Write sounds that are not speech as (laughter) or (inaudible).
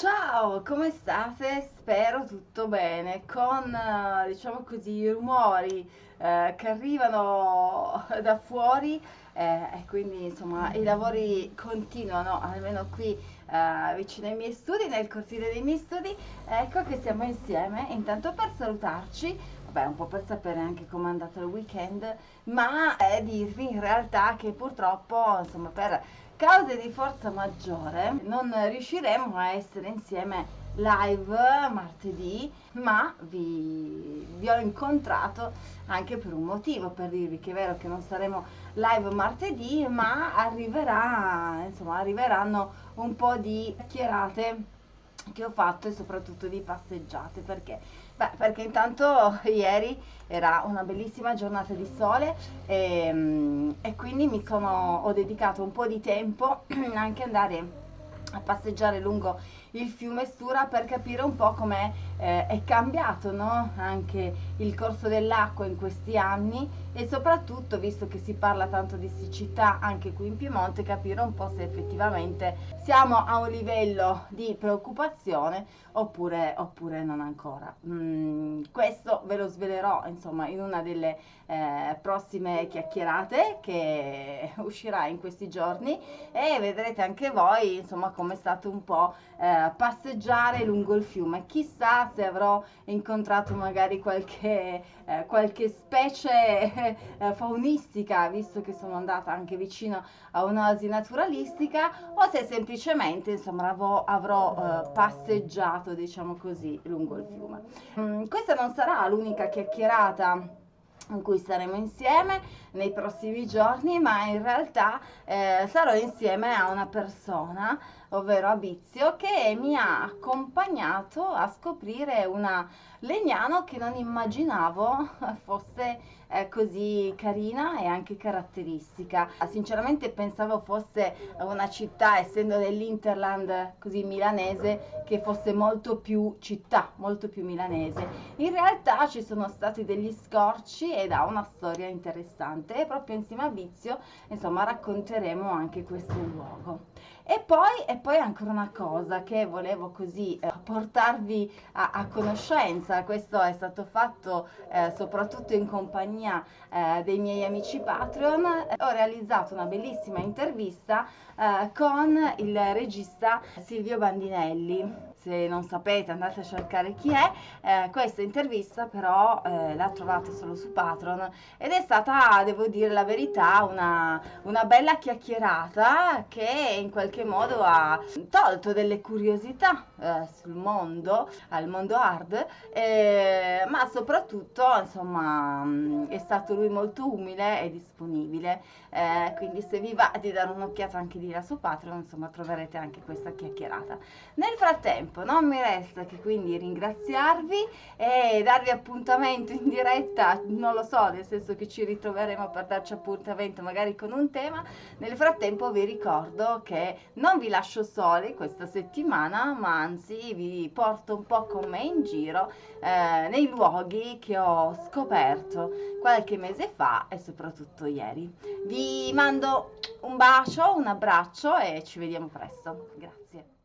Ciao, come state? Spero tutto bene, con eh, diciamo così i rumori eh, che arrivano (laughs) da fuori eh, e quindi insomma i lavori continuano, almeno qui eh, vicino ai miei studi, nel cortile dei miei studi. Ecco che siamo insieme, intanto per salutarci, vabbè un po' per sapere anche come è andato il weekend, ma dirvi in realtà che purtroppo insomma per cause di forza maggiore non riusciremo a essere insieme live martedì ma vi, vi, ho incontrato anche per un motivo per dirvi che è vero che non saremo live martedì ma arriverà insomma arriveranno un po' di chiacchierate che ho fatto e soprattutto di passeggiate perché? Beh, perché intanto (laughs) ieri era una bellissima giornata di sole e, mm, e quindi mi sono, ho dedicato un po' di tempo (clears throat) anche andare a passeggiare lungo il fiume Stura per capire un po' come eh, è cambiato no? anche il corso dell'acqua in questi anni e soprattutto visto che si parla tanto di siccità anche qui in Piemonte capire un po' se effettivamente siamo a un livello di preoccupazione oppure, oppure non ancora mm, questo ve lo svelerò insomma in una delle eh, prossime chiacchierate che uscirà in questi giorni e vedrete anche voi insomma come è stato un po' eh, passeggiare lungo il fiume. Chissà se avrò incontrato magari qualche, eh, qualche specie eh, faunistica, visto che sono andata anche vicino a un'oasi naturalistica, o se semplicemente insomma avrò, avrò eh, passeggiato, diciamo così, lungo il fiume. Mm, questa non sarà l'unica chiacchierata in cui saremo insieme nei prossimi giorni, ma in realtà eh, sarò insieme a una persona, ovvero a Bizio, che mi ha accompagnato a scoprire una Legnano che non immaginavo (laughs) fosse eh, così carina e anche caratteristica. Sinceramente pensavo fosse una città, essendo dell'Interland così milanese, che fosse molto più città, molto più milanese. In realtà ci sono stati degli scorci ed ha una storia interessante e proprio insieme a Vizio, insomma, racconteremo anche questo luogo. E poi, e poi ancora una cosa che volevo così eh, portarvi a, a, conoscenza, questo è stato fatto eh, soprattutto in compagnia eh, dei miei amici Patreon, ho realizzato una bellissima intervista eh, con il regista Silvio Bandinelli se non sapete andate a cercare chi è, eh, questa intervista però eh, l'ha trovata solo su Patreon. Ed è stata, devo dire la verità, una, una bella chiacchierata che in qualche modo ha tolto delle curiosità eh, sul mondo, al mondo hard, eh, ma soprattutto insomma mm, è stato lui molto umile e disponibile, eh, quindi se vi va di dare un'occhiata anche di là su Patreon insomma troverete anche questa chiacchierata. Nel frattempo tempo non mi resta che quindi ringraziarvi e darvi appuntamento in diretta non lo so nel senso che ci ritroveremo per darci appuntamento magari con un tema. Nel frattempo vi ricordo che non vi lascio soli questa settimana ma anzi vi porto un po' con me in giro eh, nei luoghi che ho scoperto qualche mese fa e soprattutto ieri. Vi mando un bacio un abbraccio e ci vediamo presto. Grazie